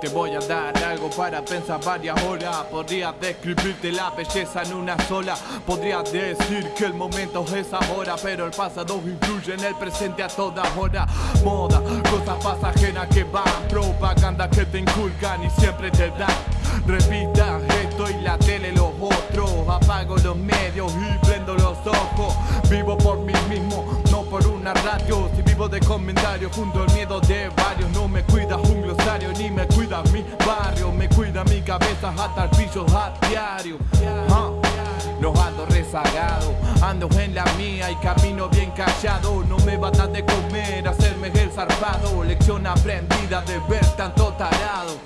Te voy a dar algo para pensar varias horas. Podría describirte la belleza en una sola. Podría decir que el momento es ahora Pero el pasado influye en el presente a toda hora. Moda, cosas pasajeras que van Propaganda que te inculcan y siempre te dan. Repita esto y la tele los otros. Apago los medios y prendo los ojos. Vivo por mí mismo, no por una radio. Si vivo de comentarios junto al miedo de varios. No me cuida un hasta el piso a diario. No ando rezagado, ando en la mía y camino bien callado. No me basta de comer, hacerme el zarpado. Lección aprendida de ver tanto tarado.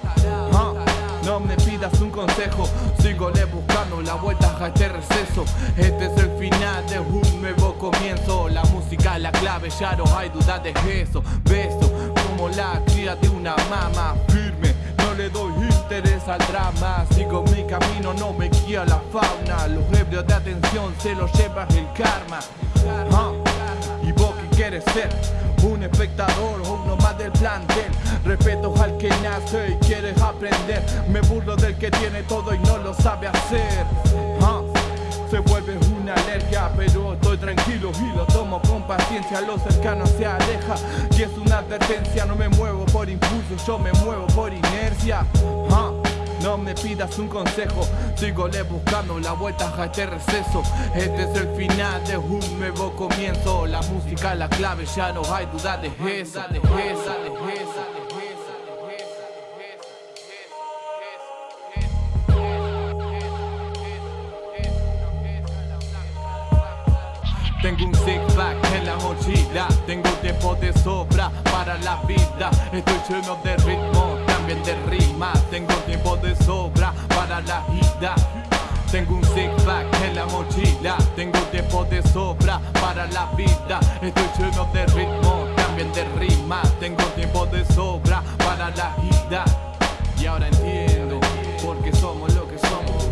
No me pidas un consejo, sigo le buscando la vuelta a este receso. Este es el final de un nuevo comienzo. La música es la clave, ya no hay duda de eso. Beso como la cría de una mama firme Le doy interés al drama. Sigo mi camino, no me guía la fauna. Los ebrios de atención se los lleva el karma. ¿Y vos qué quieres ser? Un espectador uno más del plantel Respeto al que nace y quieres aprender. Me burlo del que tiene todo y no lo sabe hacer. Se vuelve tranquilo y lo tomo con paciencia. Lo cercano se aleja y es una advertencia. No me muevo por impulso, yo me muevo por inercia. Ah, no me pidas un consejo, sígole buscando la vuelta a este receso. Este es el final de un nuevo comienzo. La música la clave, ya no hay duda de eso, de eso, de eso, Tengo un six pack en la mochila, tengo tiempo de sobra para la vida. Estoy lleno de ritmo, también de rima. Tengo tiempo de sobra para la vida. Tengo un six pack en la mochila, tengo tiempo de sobra para la vida. Estoy lleno de ritmo, también de rima. Tengo tiempo de sobra para la vida. Y ahora entiendo por qué somos lo que somos